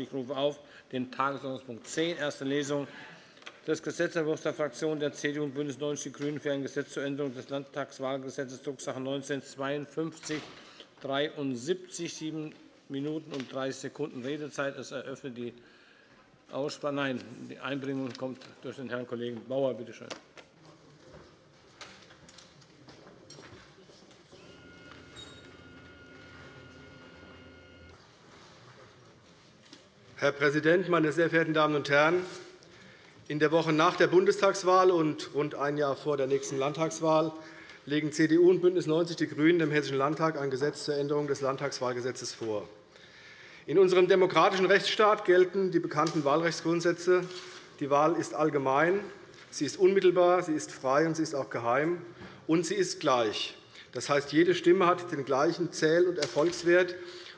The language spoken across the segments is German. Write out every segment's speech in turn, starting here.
Ich rufe auf den Tagesordnungspunkt 10, erste Lesung des Gesetzentwurfs der Fraktionen der CDU und BÜNDNIS 90 die GRÜNEN für ein Gesetz zur Änderung des Landtagswahlgesetzes, Drucksache 19 52 73, 7 Minuten und 30 Sekunden Redezeit. Es eröffnet die Aussprache. Nein, die Einbringung kommt durch den Herrn Kollegen Bauer. Bitte schön. Herr Präsident, meine sehr verehrten Damen und Herren! In der Woche nach der Bundestagswahl und rund ein Jahr vor der nächsten Landtagswahl legen CDU und BÜNDNIS 90 die GRÜNEN dem Hessischen Landtag ein Gesetz zur Änderung des Landtagswahlgesetzes vor. In unserem demokratischen Rechtsstaat gelten die bekannten Wahlrechtsgrundsätze. Die Wahl ist allgemein, sie ist unmittelbar, sie ist frei und sie ist auch geheim, und sie ist gleich. Das heißt, jede Stimme hat den gleichen Zähl- und Erfolgswert,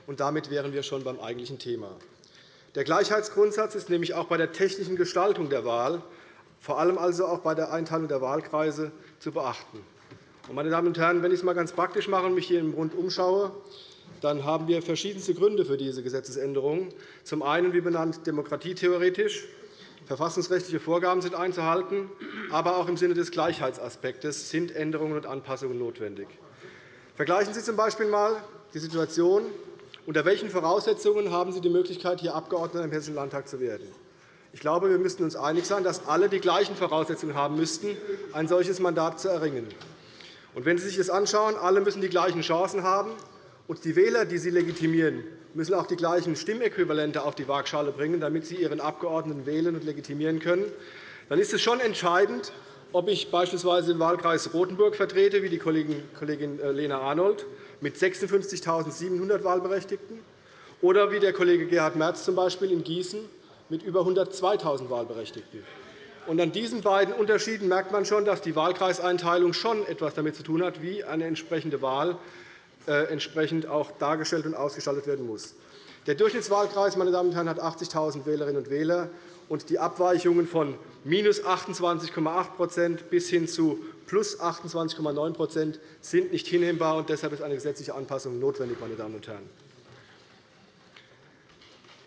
und damit wären wir schon beim eigentlichen Thema. Der Gleichheitsgrundsatz ist nämlich auch bei der technischen Gestaltung der Wahl, vor allem also auch bei der Einteilung der Wahlkreise, zu beachten. Meine Damen und Herren, wenn ich es einmal ganz praktisch mache und mich hier im Rund umschaue, dann haben wir verschiedenste Gründe für diese Gesetzesänderung. Zum einen, wie benannt, demokratietheoretisch. Verfassungsrechtliche Vorgaben sind einzuhalten, aber auch im Sinne des Gleichheitsaspektes sind Änderungen und Anpassungen notwendig. Vergleichen Sie z. B. einmal die Situation, unter welchen Voraussetzungen haben Sie die Möglichkeit, hier Abgeordneter im Hessischen Landtag zu werden? Ich glaube, wir müssten uns einig sein, dass alle die gleichen Voraussetzungen haben müssten, ein solches Mandat zu erringen. Und wenn Sie sich das anschauen, alle müssen die gleichen Chancen haben, und die Wähler, die Sie legitimieren, müssen auch die gleichen Stimmäquivalente auf die Waagschale bringen, damit Sie Ihren Abgeordneten wählen und legitimieren können, dann ist es schon entscheidend, ob ich beispielsweise den Wahlkreis Rotenburg vertrete, wie die Kollegin äh, Lena Arnold, mit 56.700 Wahlberechtigten, oder wie der Kollege Gerhard Merz z. In Gießen mit über 102.000 Wahlberechtigten. Und an diesen beiden Unterschieden merkt man schon, dass die Wahlkreiseinteilung schon etwas damit zu tun hat, wie eine entsprechende Wahl äh, entsprechend auch dargestellt und ausgestaltet werden muss. Der Durchschnittswahlkreis meine Damen und Herren, hat 80.000 Wählerinnen und Wähler, und die Abweichungen von minus 28,8% bis hin zu plus 28,9% sind nicht hinnehmbar. und Deshalb ist eine gesetzliche Anpassung notwendig. Meine Damen und Herren.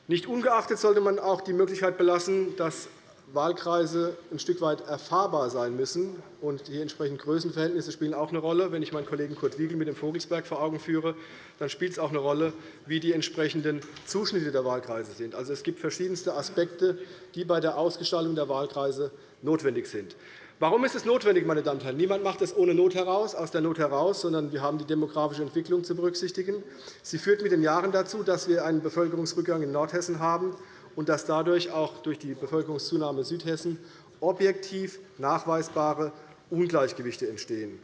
Nicht ungeachtet sollte man auch die Möglichkeit belassen, dass Wahlkreise ein Stück weit erfahrbar sein müssen. Und die entsprechenden Größenverhältnisse spielen auch eine Rolle. Wenn ich meinen Kollegen Kurt Wiegel mit dem Vogelsberg vor Augen führe, dann spielt es auch eine Rolle, wie die entsprechenden Zuschnitte der Wahlkreise sind. Also, es gibt verschiedenste Aspekte, die bei der Ausgestaltung der Wahlkreise notwendig sind. Warum ist es notwendig, meine Damen und Herren? Niemand macht es ohne Not heraus, aus der Not heraus, sondern wir haben die demografische Entwicklung zu berücksichtigen. Sie führt mit den Jahren dazu, dass wir einen Bevölkerungsrückgang in Nordhessen haben und dass dadurch auch durch die Bevölkerungszunahme Südhessen objektiv nachweisbare Ungleichgewichte entstehen.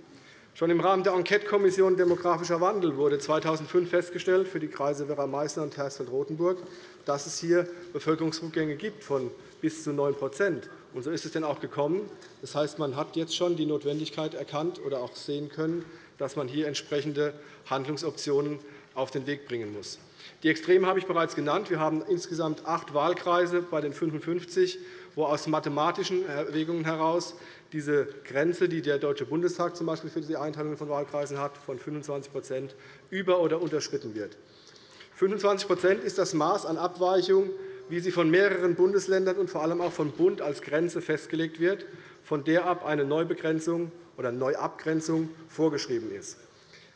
Schon im Rahmen der Enquetekommission Demografischer Wandel wurde 2005 festgestellt für die Kreise Werra-Meißner und Hersfeld-Rotenburg, dass es hier Bevölkerungsrückgänge gibt von bis zu 9 und so ist es denn auch gekommen. Das heißt, man hat jetzt schon die Notwendigkeit erkannt oder auch sehen können, dass man hier entsprechende Handlungsoptionen auf den Weg bringen muss. Die Extreme habe ich bereits genannt. Wir haben insgesamt acht Wahlkreise bei den 55, wo aus mathematischen Erwägungen heraus diese Grenze, die der Deutsche Bundestag z. für die Einteilung von Wahlkreisen hat, von 25% über- oder unterschritten wird. 25% ist das Maß an Abweichung, wie sie von mehreren Bundesländern und vor allem auch vom Bund als Grenze festgelegt wird, von der ab eine Neubegrenzung oder Neuabgrenzung vorgeschrieben ist.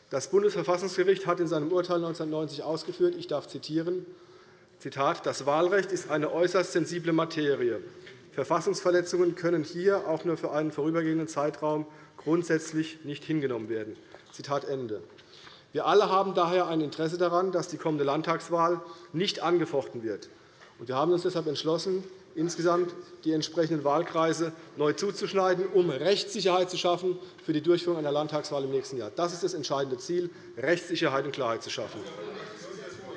Das Bundesverfassungsgericht hat in seinem Urteil 1990 ausgeführt, ich darf zitieren, Zitat, das Wahlrecht ist eine äußerst sensible Materie. Verfassungsverletzungen können hier auch nur für einen vorübergehenden Zeitraum grundsätzlich nicht hingenommen werden. Zitat Ende. Wir alle haben daher ein Interesse daran, dass die kommende Landtagswahl nicht angefochten wird. Wir haben uns deshalb entschlossen, insgesamt die entsprechenden Wahlkreise neu zuzuschneiden, um Rechtssicherheit zu schaffen für die Durchführung einer Landtagswahl im nächsten Jahr. Das ist das entscheidende Ziel, Rechtssicherheit und Klarheit zu schaffen.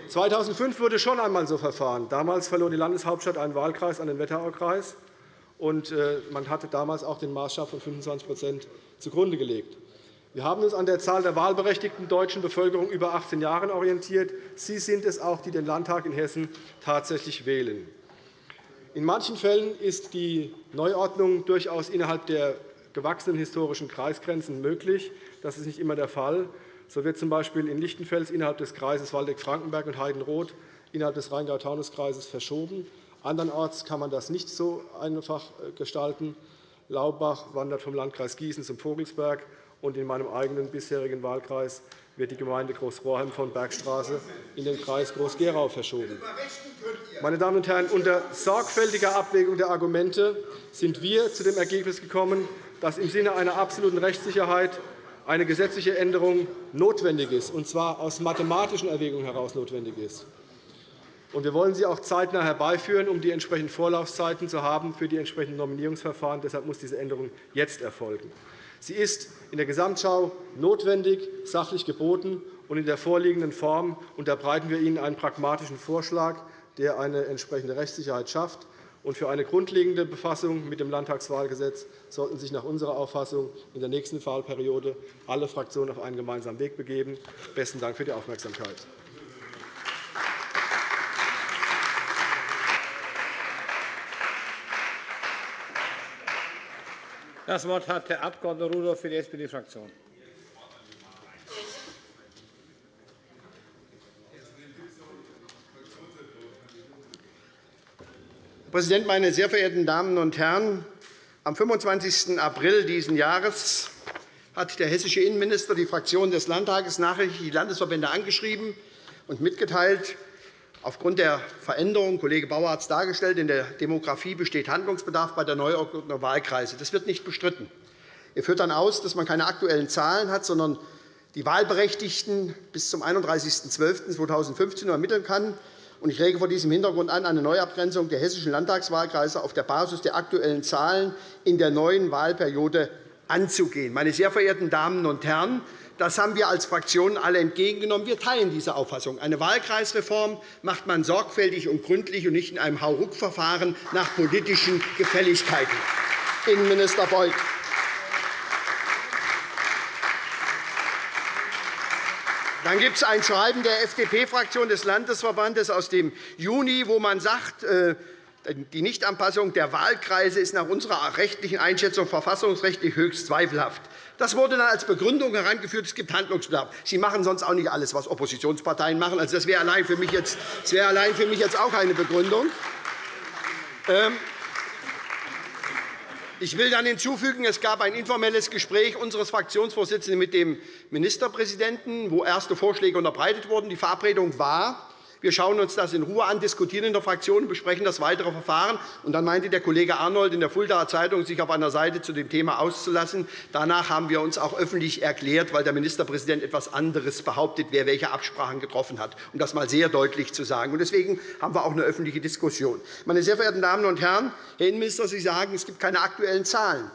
2005 wurde schon einmal so verfahren. Damals verlor die Landeshauptstadt einen Wahlkreis an den Wetteraukreis. Und äh, man hatte damals auch den Maßstab von 25% zugrunde gelegt. Wir haben uns an der Zahl der wahlberechtigten deutschen Bevölkerung über 18 Jahren orientiert. Sie sind es auch, die den Landtag in Hessen tatsächlich wählen. In manchen Fällen ist die Neuordnung durchaus innerhalb der gewachsenen historischen Kreisgrenzen möglich. Das ist nicht immer der Fall. So wird z. B. in Lichtenfels innerhalb des Kreises Waldeck-Frankenberg und Heidenroth innerhalb des Rheingau-Taunus-Kreises verschoben. Andernorts kann man das nicht so einfach äh, gestalten. Laubach wandert vom Landkreis Gießen zum Vogelsberg, und in meinem eigenen bisherigen Wahlkreis wird die Gemeinde Großrohrheim von Bergstraße in den Kreis Groß-Gerau verschoben. Meine Damen und Herren, unter sorgfältiger Abwägung der Argumente sind wir zu dem Ergebnis gekommen, dass im Sinne einer absoluten Rechtssicherheit eine gesetzliche Änderung notwendig ist, und zwar aus mathematischen Erwägungen heraus notwendig ist. Wir wollen sie auch zeitnah herbeiführen, um die entsprechenden Vorlaufzeiten zu haben für die entsprechenden Nominierungsverfahren. Deshalb muss diese Änderung jetzt erfolgen. Sie ist in der Gesamtschau notwendig, sachlich geboten, und in der vorliegenden Form unterbreiten wir Ihnen einen pragmatischen Vorschlag, der eine entsprechende Rechtssicherheit schafft. für eine grundlegende Befassung mit dem Landtagswahlgesetz sollten sich nach unserer Auffassung in der nächsten Wahlperiode alle Fraktionen auf einen gemeinsamen Weg begeben. – Besten Dank für die Aufmerksamkeit. Das Wort hat der Abg. Rudolph für die SPD-Fraktion. Herr Präsident, meine sehr verehrten Damen und Herren! Am 25. April dieses Jahres hat der hessische Innenminister die Fraktion des Landtages nachrichtlich die Landesverbände angeschrieben und mitgeteilt, Aufgrund der Veränderung, Kollege Bauer hat es dargestellt, in der Demografie besteht Handlungsbedarf bei der Neuordnung der Wahlkreise. Das wird nicht bestritten. Er führt dann aus, dass man keine aktuellen Zahlen hat, sondern die Wahlberechtigten bis zum 31.12.2015 ermitteln kann. Ich rege vor diesem Hintergrund an, eine Neuabgrenzung der hessischen Landtagswahlkreise auf der Basis der aktuellen Zahlen in der neuen Wahlperiode anzugehen. Meine sehr verehrten Damen und Herren, das haben wir als Fraktion alle entgegengenommen. Wir teilen diese Auffassung. Eine Wahlkreisreform macht man sorgfältig und gründlich und nicht in einem Hauruck-Verfahren nach politischen Gefälligkeiten. Innenminister Beuth. Dann gibt es ein Schreiben der FDP-Fraktion des Landesverbandes aus dem Juni, wo man sagt, äh, die Nichtanpassung der Wahlkreise ist nach unserer rechtlichen Einschätzung verfassungsrechtlich höchst zweifelhaft. Das wurde dann als Begründung herangeführt, es gibt Handlungsbedarf. Sie machen sonst auch nicht alles, was Oppositionsparteien machen. Also, das wäre allein für mich jetzt, das wäre allein für mich jetzt auch eine Begründung. Ähm, ich will dann hinzufügen, es gab ein informelles Gespräch unseres Fraktionsvorsitzenden mit dem Ministerpräsidenten, wo erste Vorschläge unterbreitet wurden. Die Verabredung war, wir schauen uns das in Ruhe an, diskutieren in der Fraktion und besprechen das weitere Verfahren. Und dann meinte der Kollege Arnold in der Fuldaer Zeitung, sich auf einer Seite zu dem Thema auszulassen. Danach haben wir uns auch öffentlich erklärt, weil der Ministerpräsident etwas anderes behauptet, wer welche Absprachen getroffen hat, um das einmal sehr deutlich zu sagen. Deswegen haben wir auch eine öffentliche Diskussion. Meine sehr verehrten Damen und Herren, Herr Innenminister, Sie sagen, es gibt keine aktuellen Zahlen.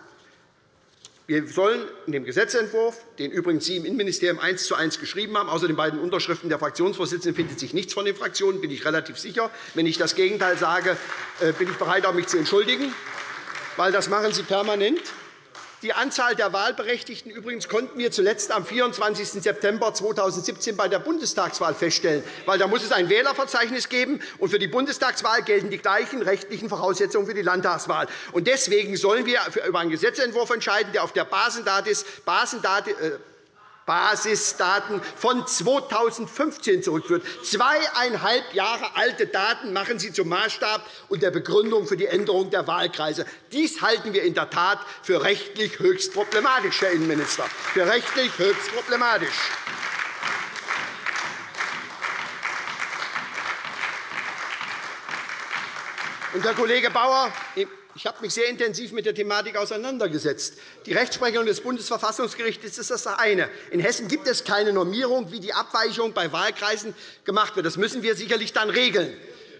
Wir sollen in dem Gesetzentwurf, den übrigens Sie im Innenministerium eins zu eins geschrieben haben, außer den beiden Unterschriften der Fraktionsvorsitzenden findet sich nichts von den Fraktionen, bin ich relativ sicher. Wenn ich das Gegenteil sage, äh, bin ich bereit, mich zu entschuldigen, weil das machen Sie permanent. Die Anzahl der Wahlberechtigten übrigens konnten wir zuletzt am 24. September 2017 bei der Bundestagswahl feststellen. Weil da muss es ein Wählerverzeichnis geben, und für die Bundestagswahl gelten die gleichen rechtlichen Voraussetzungen für die Landtagswahl. Deswegen sollen wir über einen Gesetzentwurf entscheiden, der auf der Basendaten Basisdaten von 2015 zurückführt. Zweieinhalb Jahre alte Daten machen Sie zum Maßstab und der Begründung für die Änderung der Wahlkreise. Dies halten wir in der Tat für rechtlich höchst problematisch, Herr Innenminister. Für rechtlich höchst problematisch. Und Herr Kollege Bauer, ich habe mich sehr intensiv mit der Thematik auseinandergesetzt. Die Rechtsprechung des Bundesverfassungsgerichts ist das eine. In Hessen gibt es keine Normierung, wie die Abweichung bei Wahlkreisen gemacht wird. Das müssen wir sicherlich dann regeln.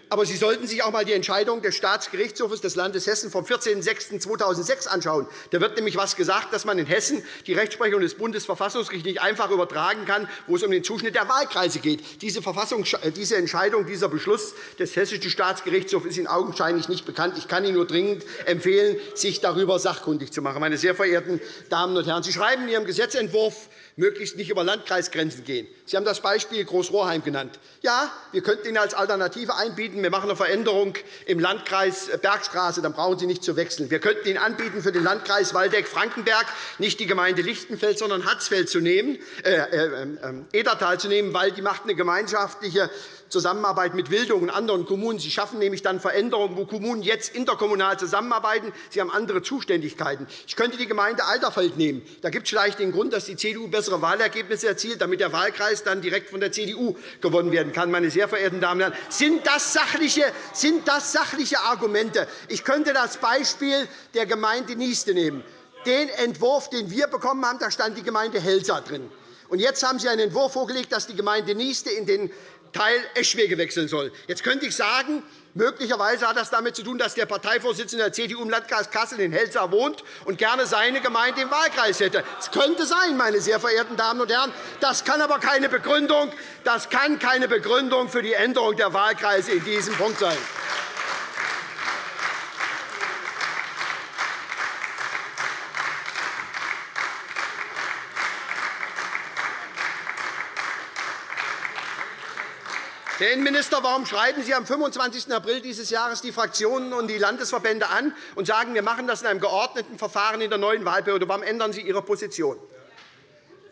Aber Sie sollten sich auch einmal die Entscheidung des Staatsgerichtshofs des Landes Hessen vom 14.06.2006 anschauen. Da wird nämlich etwas gesagt, dass man in Hessen die Rechtsprechung des Bundesverfassungsgerichts nicht einfach übertragen kann, wo es um den Zuschnitt der Wahlkreise geht. Diese, diese Entscheidung, dieser Beschluss des Hessischen Staatsgerichtshofs ist Ihnen augenscheinlich nicht bekannt. Ich kann Ihnen nur dringend empfehlen, sich darüber sachkundig zu machen. Meine sehr verehrten Damen und Herren, Sie schreiben in Ihrem Gesetzentwurf möglichst nicht über Landkreisgrenzen gehen. Sie haben das Beispiel Großrohrheim genannt. Ja, wir könnten Ihnen als Alternative einbieten, wir machen eine Veränderung im Landkreis Bergstraße, dann brauchen Sie nicht zu wechseln. Wir könnten Ihnen anbieten, für den Landkreis Waldeck-Frankenberg nicht die Gemeinde Lichtenfeld, sondern Hatzfeld zu nehmen, äh, äh, äh, Edertal zu nehmen, weil die macht eine gemeinschaftliche Zusammenarbeit mit Wildung und anderen Kommunen. Sie schaffen nämlich dann Veränderungen, wo Kommunen jetzt interkommunal zusammenarbeiten. Sie haben andere Zuständigkeiten. Ich könnte die Gemeinde Alterfeld nehmen. Da gibt es vielleicht den Grund, dass die CDU bessere Wahlergebnisse erzielt, damit der Wahlkreis dann direkt von der CDU gewonnen werden kann. Meine sehr verehrten Damen und Herren, sind das sachliche, sind das sachliche Argumente? Ich könnte das Beispiel der Gemeinde Nieste nehmen. Den Entwurf, den wir bekommen haben, da stand die Gemeinde Helsa drin. Und jetzt haben Sie einen Entwurf vorgelegt, dass die Gemeinde Nieste in den Teil Eschwege wechseln soll. Jetzt könnte ich sagen, möglicherweise hat das damit zu tun, dass der Parteivorsitzende der CDU im Landkreis Kassel in Helsa wohnt und gerne seine Gemeinde im Wahlkreis hätte. Das könnte sein, meine sehr verehrten Damen und Herren. Das kann aber keine Begründung, das kann keine Begründung für die Änderung der Wahlkreise in diesem Punkt sein. Herr Innenminister, warum schreiben Sie am 25. April dieses Jahres die Fraktionen und die Landesverbände an und sagen, wir machen das in einem geordneten Verfahren in der neuen Wahlperiode? Warum ändern Sie Ihre Position?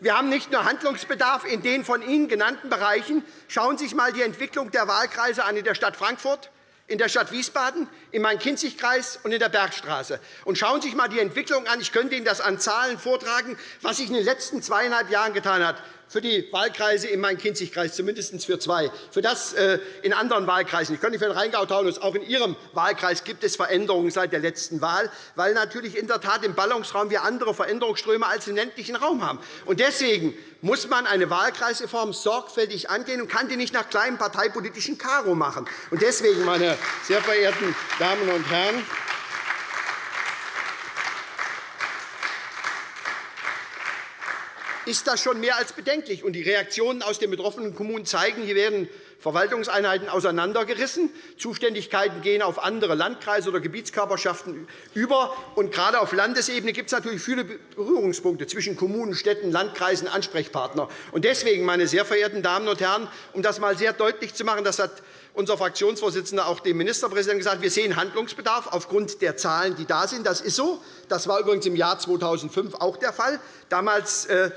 Wir haben nicht nur Handlungsbedarf in den von Ihnen genannten Bereichen. Schauen Sie sich einmal die Entwicklung der Wahlkreise an in der Stadt Frankfurt, in der Stadt Wiesbaden, im Main-Kinzig-Kreis und in der Bergstraße. Und schauen Sie sich einmal die Entwicklung an. Ich könnte Ihnen das an Zahlen vortragen, was sich in den letzten zweieinhalb Jahren getan hat für die Wahlkreise im Main-Kinzig-Kreis, zumindest für zwei. Für das äh, in anderen Wahlkreisen. Ich kann nicht für den Rheingau-Taunus. Auch in Ihrem Wahlkreis gibt es Veränderungen seit der letzten Wahl, weil natürlich in der Tat im Ballungsraum wir andere Veränderungsströme als im ländlichen Raum haben. Und deswegen muss man eine Wahlkreisreform sorgfältig angehen und kann die nicht nach kleinem parteipolitischen Karo machen. Und deswegen, meine sehr verehrten Damen und Herren, ist das schon mehr als bedenklich. die Reaktionen aus den betroffenen Kommunen zeigen, hier werden Verwaltungseinheiten auseinandergerissen. Zuständigkeiten gehen auf andere Landkreise oder Gebietskörperschaften über. Und gerade auf Landesebene gibt es natürlich viele Berührungspunkte zwischen Kommunen, Städten, Landkreisen, Ansprechpartner. deswegen, meine sehr verehrten Damen und Herren, um das einmal sehr deutlich zu machen, das hat unser Fraktionsvorsitzender auch dem Ministerpräsidenten gesagt, wir sehen Handlungsbedarf aufgrund der Zahlen, die da sind. Das ist so. Das war übrigens im Jahr 2005 auch der Fall. Damals äh,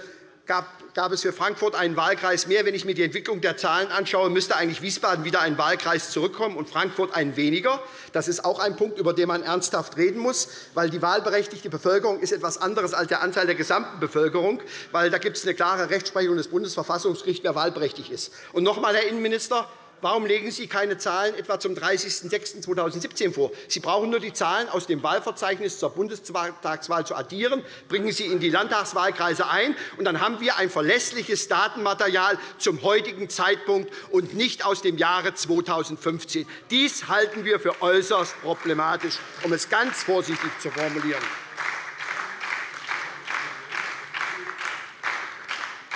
gab es für Frankfurt einen Wahlkreis mehr. Wenn ich mir die Entwicklung der Zahlen anschaue, müsste eigentlich Wiesbaden wieder ein Wahlkreis zurückkommen und Frankfurt ein weniger. Das ist auch ein Punkt, über den man ernsthaft reden muss, weil die wahlberechtigte Bevölkerung ist etwas anderes als der Anteil der gesamten Bevölkerung, weil da gibt es eine klare Rechtsprechung des Bundesverfassungsgerichts, wer wahlberechtigt ist. Und noch einmal, Herr Innenminister, Warum legen Sie keine Zahlen etwa zum 30.06.2017 vor? Sie brauchen nur die Zahlen aus dem Wahlverzeichnis zur Bundestagswahl zu addieren, bringen Sie in die Landtagswahlkreise ein, und dann haben wir ein verlässliches Datenmaterial zum heutigen Zeitpunkt und nicht aus dem Jahre 2015. Dies halten wir für äußerst problematisch, um es ganz vorsichtig zu formulieren.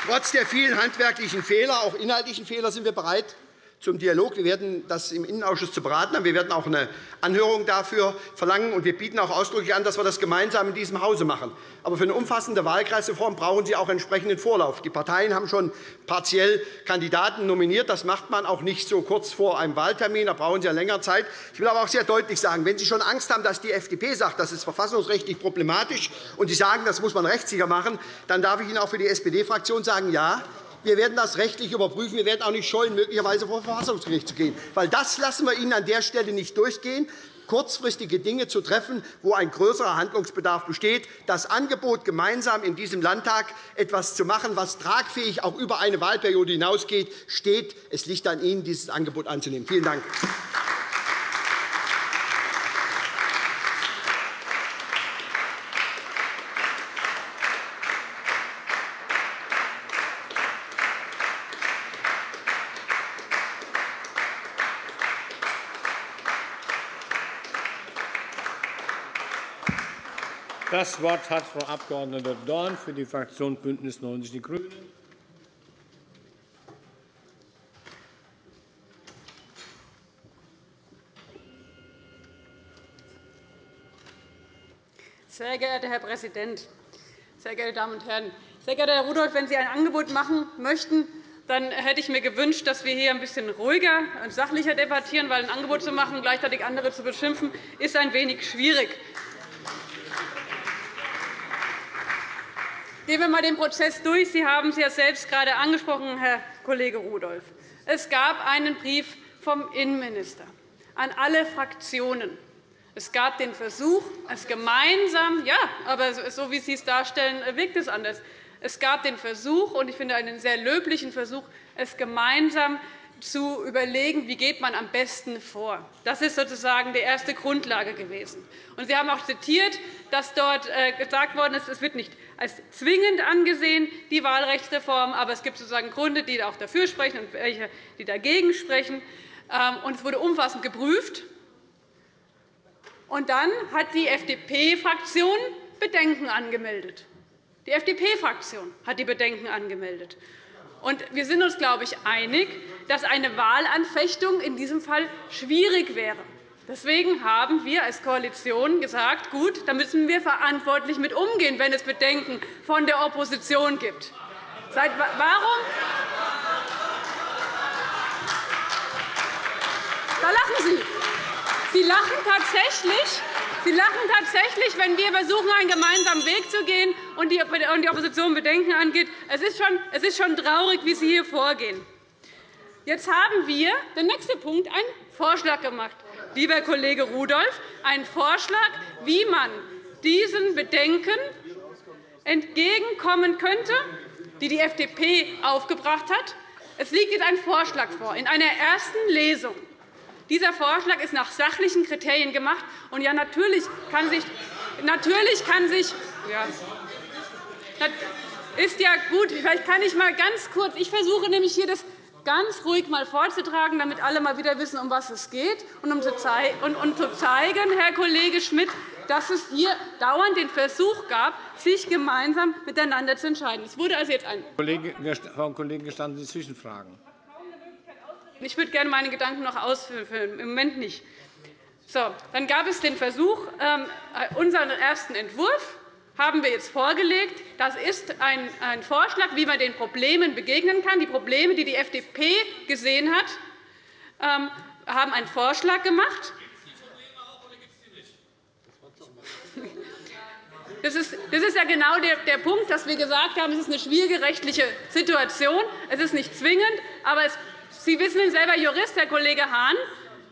Trotz der vielen handwerklichen Fehler, auch inhaltlichen Fehler, sind wir bereit, zum Dialog. Wir werden das im Innenausschuss zu beraten haben. Wir werden auch eine Anhörung dafür verlangen. und Wir bieten auch ausdrücklich an, dass wir das gemeinsam in diesem Hause machen. Aber für eine umfassende Wahlkreisreform brauchen Sie auch entsprechenden Vorlauf. Die Parteien haben schon partiell Kandidaten nominiert. Das macht man auch nicht so kurz vor einem Wahltermin. Da brauchen Sie ja länger Zeit. Ich will aber auch sehr deutlich sagen, wenn Sie schon Angst haben, dass die FDP sagt, das ist verfassungsrechtlich problematisch, und Sie sagen, das muss man rechtssicher machen, dann darf ich Ihnen auch für die SPD-Fraktion sagen, ja, wir werden das rechtlich überprüfen. Wir werden auch nicht scheuen, möglicherweise vor das Verfassungsgericht zu gehen. Weil das lassen wir Ihnen an der Stelle nicht durchgehen kurzfristige Dinge zu treffen, wo ein größerer Handlungsbedarf besteht. Das Angebot, gemeinsam in diesem Landtag etwas zu machen, was tragfähig auch über eine Wahlperiode hinausgeht, steht. Es liegt an Ihnen, dieses Angebot anzunehmen. Vielen Dank. Das Wort hat Frau Abg. Dorn für die Fraktion BÜNDNIS 90 die GRÜNEN. Sehr geehrter Herr Präsident, sehr geehrte Damen und Herren! Sehr geehrter Herr Rudolph, wenn Sie ein Angebot machen möchten, dann hätte ich mir gewünscht, dass wir hier ein bisschen ruhiger und sachlicher debattieren, weil ein Angebot zu machen und gleichzeitig andere zu beschimpfen, ist ein wenig schwierig. Gehen wir einmal den Prozess durch. Sie haben es ja selbst gerade angesprochen, Herr Kollege Rudolph. Es gab einen Brief vom Innenminister an alle Fraktionen. Es gab den Versuch, es gemeinsam, ja, aber so wie Sie es darstellen, wirkt es anders. Es gab den Versuch, und ich finde einen sehr löblichen Versuch, es gemeinsam zu überlegen, wie geht man am besten vor. Das ist sozusagen die erste Grundlage gewesen. Sie haben auch zitiert, dass dort äh, gesagt worden ist, es wird nicht als zwingend angesehen, die Wahlrechtsreform, aber es gibt sozusagen Gründe, die auch dafür sprechen und welche, die dagegen sprechen. Ähm, es wurde umfassend geprüft. Und dann hat die FDP-Fraktion Bedenken angemeldet. Die FDP-Fraktion hat die Bedenken angemeldet. Und wir sind uns, glaube ich, einig, dass eine Wahlanfechtung in diesem Fall schwierig wäre. Deswegen haben wir als Koalition gesagt, gut, da müssen wir verantwortlich mit umgehen, wenn es Bedenken von der Opposition gibt. Seit, warum? Da lachen Sie. Sie lachen tatsächlich, Sie lachen tatsächlich, wenn wir versuchen, einen gemeinsamen Weg zu gehen und die Opposition Bedenken angeht. Es ist schon, es ist schon traurig, wie Sie hier vorgehen. Jetzt haben wir, der nächste Punkt, einen Vorschlag gemacht, lieber Kollege Rudolph, einen Vorschlag, wie man diesen Bedenken entgegenkommen könnte, die die FDP aufgebracht hat. Es liegt jetzt ein Vorschlag vor, in einer ersten Lesung. Dieser Vorschlag ist nach sachlichen Kriterien gemacht. Und ja, natürlich kann sich, natürlich kann sich ja, ist ja gut. Vielleicht kann ich mal ganz kurz. Ich versuche nämlich hier das ganz ruhig mal vorzutragen, damit alle mal wieder wissen, um was es geht, und um zu zeigen, Herr Kollege Schmidt, dass es hier dauernd den Versuch gab, sich gemeinsam miteinander zu entscheiden. Es wurde also jetzt ein Frau Kollegin, gestatten Sie Zwischenfragen? Ich würde gerne meine Gedanken noch ausführen, im Moment nicht. So, dann gab es den Versuch, ähm, unseren ersten Entwurf haben wir jetzt vorgelegt. Das ist ein Vorschlag, wie man den Problemen begegnen kann. Die Probleme, die die FDP gesehen hat, ähm, haben einen Vorschlag gemacht. Das ist, ja genau der, Punkt, dass wir gesagt haben, es ist eine schwierige rechtliche Situation. Es ist nicht zwingend, aber Sie wissen selber Jurist, Herr Kollege Hahn.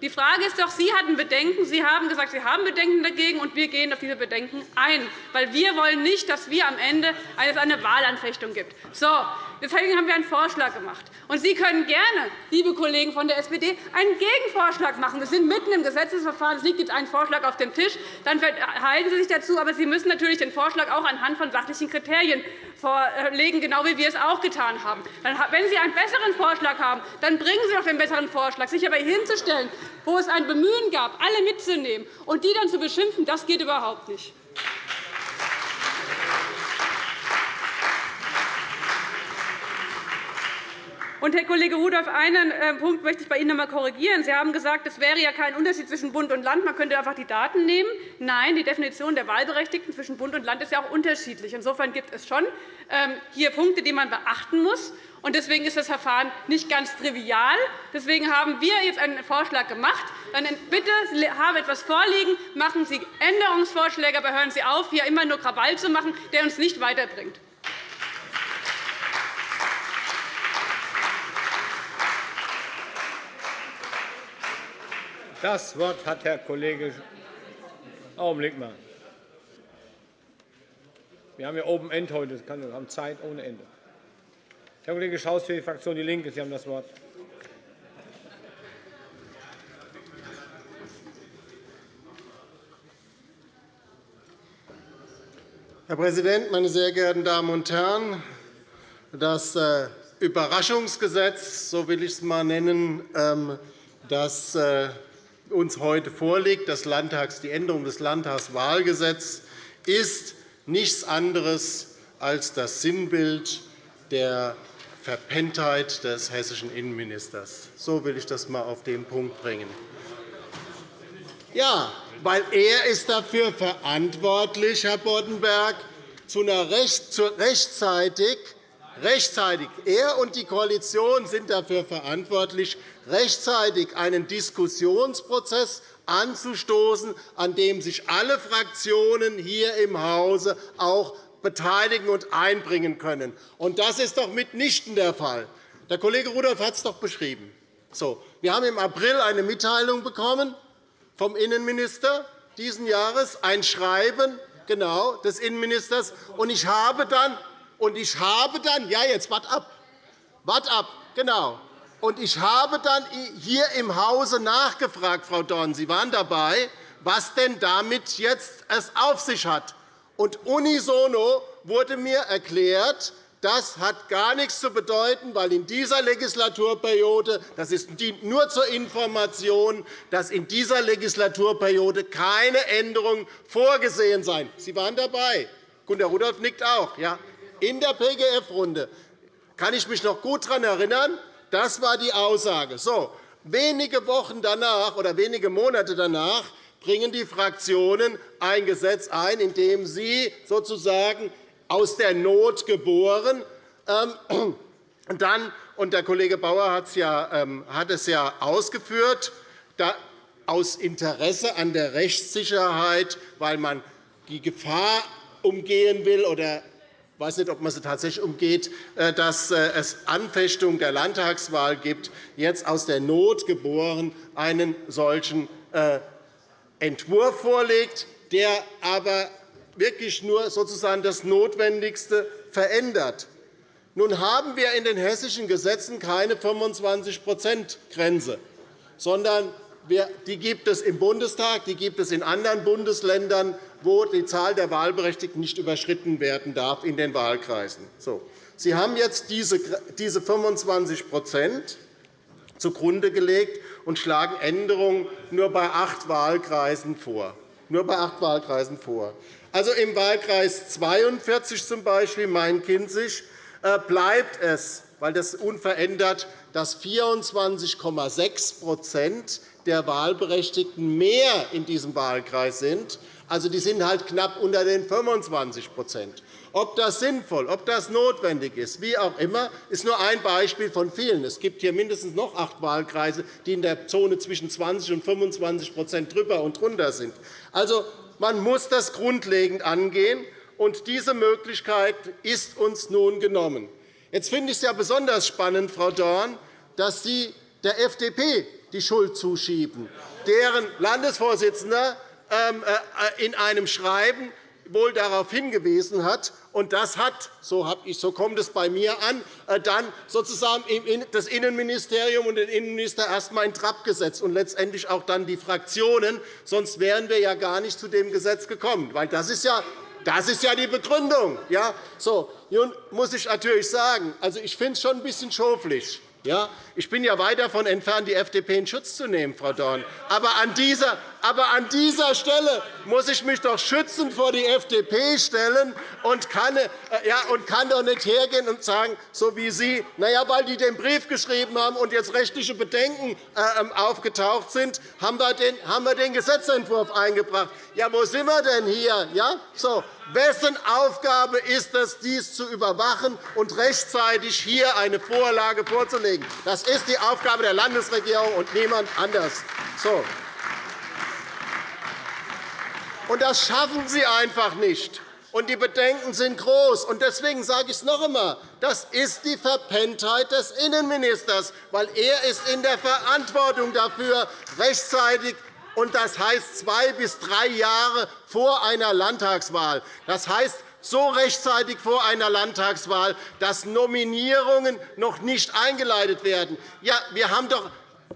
Die Frage ist doch, Sie hatten Bedenken. Sie haben gesagt, Sie haben Bedenken dagegen, und wir gehen auf diese Bedenken ein. Weil wir wollen nicht, dass wir am Ende eine Wahlanfechtung gibt. So, deswegen haben wir einen Vorschlag gemacht. Und Sie können gerne, liebe Kollegen von der SPD, einen Gegenvorschlag machen. Wir sind mitten im Gesetzesverfahren. Es liegt jetzt ein Vorschlag auf dem Tisch. Dann verhalten Sie sich dazu. Aber Sie müssen natürlich den Vorschlag auch anhand von sachlichen Kriterien vorlegen, genau wie wir es auch getan haben. Wenn Sie einen besseren Vorschlag haben, dann bringen Sie doch den besseren Vorschlag. Sich aber hinzustellen, wo es ein Bemühen gab, alle mitzunehmen und die dann zu beschimpfen, das geht überhaupt nicht. Und, Herr Kollege Rudolph, einen äh, Punkt möchte ich bei Ihnen noch einmal korrigieren. Sie haben gesagt, es wäre ja kein Unterschied zwischen Bund und Land. Man könnte einfach die Daten nehmen. Nein, die Definition der Wahlberechtigten zwischen Bund und Land ist ja auch unterschiedlich. Insofern gibt es schon ähm, hier Punkte, die man beachten muss. Deswegen ist das Verfahren nicht ganz trivial. Deswegen haben wir jetzt einen Vorschlag gemacht. Dann bitte, haben etwas vorliegen, machen Sie Änderungsvorschläge, aber hören Sie auf, hier immer nur Krawall zu machen, der uns nicht weiterbringt. Das Wort hat Herr Kollege Augenblick mal. Wir haben ja Open End heute. Wir haben Zeit ohne Ende. Herr Kollege Schaus für die Fraktion DIE LINKE. Sie haben das Wort. Herr Präsident, meine sehr geehrten Damen und Herren! Das äh, Überraschungsgesetz, so will ich es einmal nennen, ähm, das äh, uns heute vorliegt, das Landtags, die Änderung des Landtagswahlgesetzes, ist nichts anderes als das Sinnbild der Verpenntheit des hessischen Innenministers. So will ich das einmal auf den Punkt bringen. Ja, weil er ist dafür verantwortlich, Herr Boddenberg, zu einer rechtzeitig rechtzeitig, er und die Koalition sind dafür verantwortlich, rechtzeitig einen Diskussionsprozess anzustoßen, an dem sich alle Fraktionen hier im Hause auch beteiligen und einbringen können. Das ist doch mitnichten der Fall. Der Kollege Rudolph hat es doch beschrieben. So, wir haben im April eine Mitteilung bekommen vom Innenminister diesen Jahres, ein Schreiben genau, des Innenministers. Und ich habe dann, und ich habe dann ja, jetzt wart ab, wart ab, genau. Und ich habe dann hier im Hause nachgefragt, Frau Dorn, Sie waren dabei, was denn damit jetzt es auf sich hat. Und unisono wurde mir erklärt, das hat gar nichts zu bedeuten, weil in dieser Legislaturperiode, das ist nur zur Information, dass in dieser Legislaturperiode keine Änderungen vorgesehen seien. Sie waren dabei. Gunter Rudolph nickt auch. Ja. In der PGF-Runde kann ich mich noch gut daran erinnern. Das war die Aussage. So, wenige Wochen danach oder wenige Monate danach bringen die Fraktionen ein Gesetz ein, in dem sie sozusagen aus der Not geboren. Ähm, und dann, und der Kollege Bauer hat es ja, ähm, hat es ja ausgeführt, aus Interesse an der Rechtssicherheit, weil man die Gefahr umgehen will oder ich weiß nicht, ob man sie tatsächlich umgeht, äh, dass äh, es Anfechtung der Landtagswahl gibt, jetzt aus der Not geboren einen solchen äh, Entwurf vorlegt, der aber wirklich nur sozusagen das Notwendigste verändert. Nun haben wir in den hessischen Gesetzen keine 25-%-Grenze, sondern die gibt es im Bundestag, die gibt es in anderen Bundesländern, wo die Zahl der Wahlberechtigten nicht überschritten werden darf in den Wahlkreisen. Sie haben jetzt diese 25% zugrunde gelegt und schlagen Änderungen nur bei acht Wahlkreisen vor. Nur bei acht Wahlkreisen vor. Also im Wahlkreis 42 zum Beispiel Main-Kinzig äh, bleibt es, weil das unverändert, dass 24,6% der Wahlberechtigten mehr in diesem Wahlkreis sind. Also, die sind halt knapp unter den 25% ob das sinnvoll, ob das notwendig ist, wie auch immer, ist nur ein Beispiel von vielen. Es gibt hier mindestens noch acht Wahlkreise, die in der Zone zwischen 20 und 25% drüber und drunter sind. Also, man muss das grundlegend angehen, und diese Möglichkeit ist uns nun genommen. Jetzt finde ich es ja besonders spannend, Frau Dorn, dass Sie der FDP die Schuld zuschieben, deren Landesvorsitzender in einem Schreiben wohl darauf hingewiesen hat. Und das hat, so, ich, so kommt es bei mir an, äh, dann sozusagen das Innenministerium und den Innenminister erst einmal in Trab gesetzt und letztendlich auch dann die Fraktionen. Sonst wären wir ja gar nicht zu dem Gesetz gekommen. Weil das ist ja das ist ja die Begründung. Ja? So, nun muss ich natürlich sagen, also ich finde es schon ein bisschen schoflich, ja, ich bin ja weit davon entfernt, die FDP in Schutz zu nehmen, Frau Dorn. Aber an dieser, aber an dieser Stelle muss ich mich doch schützend vor die FDP stellen und kann, äh, ja, und kann doch nicht hergehen und sagen, so wie Sie, na ja, weil die den Brief geschrieben haben und jetzt rechtliche Bedenken äh, ähm, aufgetaucht sind, haben wir, den, haben wir den Gesetzentwurf eingebracht. Ja, wo sind wir denn hier? Ja? So, Wessen Aufgabe ist es, dies zu überwachen und rechtzeitig hier eine Vorlage vorzulegen? Das ist die Aufgabe der Landesregierung und niemand anders. So. Und das schaffen Sie einfach nicht. Und die Bedenken sind groß. Und deswegen sage ich es noch einmal. Das ist die Verpenntheit des Innenministers, weil er ist in der Verantwortung dafür, rechtzeitig und das heißt zwei bis drei Jahre vor einer Landtagswahl. Das heißt, so rechtzeitig vor einer Landtagswahl, dass Nominierungen noch nicht eingeleitet werden. Ja, wir haben doch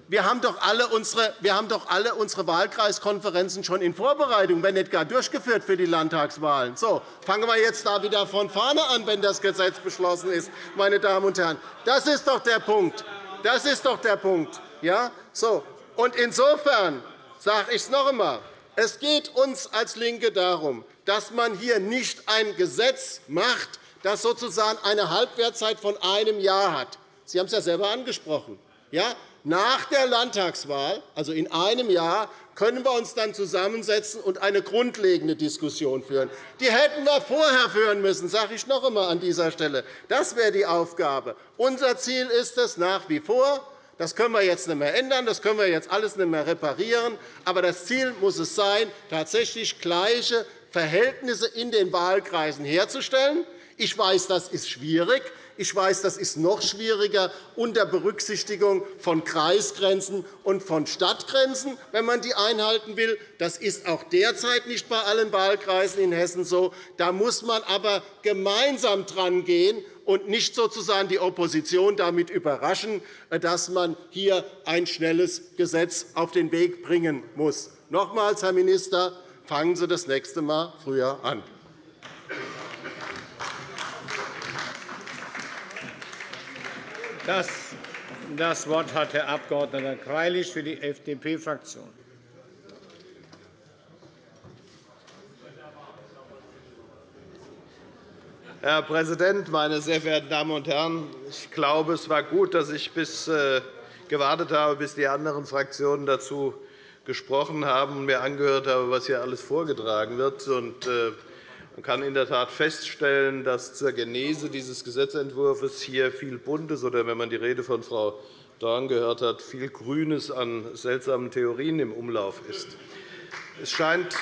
wir haben, doch alle unsere, wir haben doch alle unsere Wahlkreiskonferenzen schon in Vorbereitung, wenn nicht gar durchgeführt für die Landtagswahlen. So, fangen wir jetzt da wieder von vorne an, wenn das Gesetz beschlossen ist. Meine Damen und Herren. Das ist doch der Punkt. Das ist doch der Punkt. Ja? So. Und insofern sage ich es noch einmal. Es geht uns als LINKE darum, dass man hier nicht ein Gesetz macht, das sozusagen eine Halbwertzeit von einem Jahr hat. Sie haben es ja selber angesprochen. Ja? Nach der Landtagswahl, also in einem Jahr, können wir uns dann zusammensetzen und eine grundlegende Diskussion führen. Die hätten wir vorher führen müssen, sage ich noch einmal an dieser Stelle. Das wäre die Aufgabe. Unser Ziel ist es nach wie vor, das können wir jetzt nicht mehr ändern, das können wir jetzt alles nicht mehr reparieren. Aber das Ziel muss es sein, tatsächlich gleiche Verhältnisse in den Wahlkreisen herzustellen. Ich weiß, das ist schwierig. Ich weiß, das ist noch schwieriger unter Berücksichtigung von Kreisgrenzen und von Stadtgrenzen, wenn man die einhalten will. Das ist auch derzeit nicht bei allen Wahlkreisen in Hessen so. Da muss man aber gemeinsam drangehen und nicht sozusagen die Opposition damit überraschen, dass man hier ein schnelles Gesetz auf den Weg bringen muss. Nochmals, Herr Minister, fangen Sie das nächste Mal früher an. Das Wort hat Herr Abg. Greilich für die FDP-Fraktion. Herr Präsident, meine sehr verehrten Damen und Herren! Ich glaube, es war gut, dass ich bis äh, gewartet habe, bis die anderen Fraktionen dazu gesprochen haben und mir angehört habe, was hier alles vorgetragen wird. Man kann in der Tat feststellen, dass zur Genese dieses Gesetzentwurfs hier viel Buntes oder, wenn man die Rede von Frau Dorn gehört hat, viel Grünes an seltsamen Theorien im Umlauf ist. Es scheint